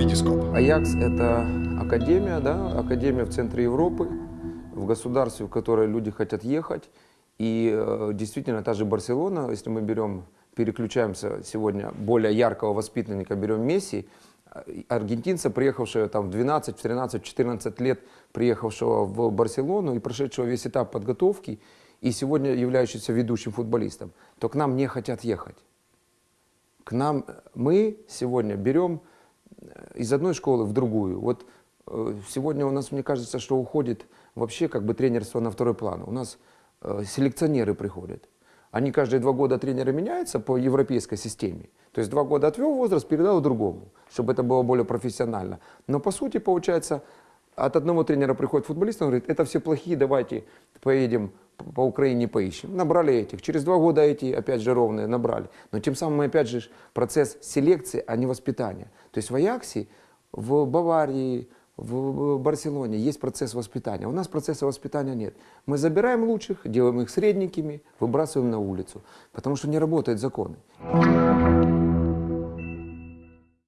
Витископ. Аякс – это академия, да, академия в центре Европы, в государстве, в которое люди хотят ехать. И э, действительно, та же Барселона, если мы берем, переключаемся сегодня более яркого воспитанника, берем Месси, э, аргентинца, приехавшего там в 12, в 13, 14 лет, приехавшего в Барселону и прошедшего весь этап подготовки, и сегодня являющийся ведущим футболистом, то к нам не хотят ехать. К нам мы сегодня берем э, из одной школы в другую. Вот э, сегодня у нас, мне кажется, что уходит вообще как бы тренерство на второй план. У нас э, селекционеры приходят. Они каждые два года тренеры меняются по европейской системе. То есть два года отвел возраст, передал другому, чтобы это было более профессионально. Но по сути получается, от одного тренера приходит футболист, он говорит, это все плохие, давайте поедем по Украине поищем. Набрали этих. Через два года эти, опять же, ровные набрали. Но тем самым, опять же, процесс селекции, а не воспитания. То есть в Аяксе, в Баварии, в Барселоне есть процесс воспитания. У нас процесса воспитания нет. Мы забираем лучших, делаем их средненькими, выбрасываем на улицу. Потому что не работают законы.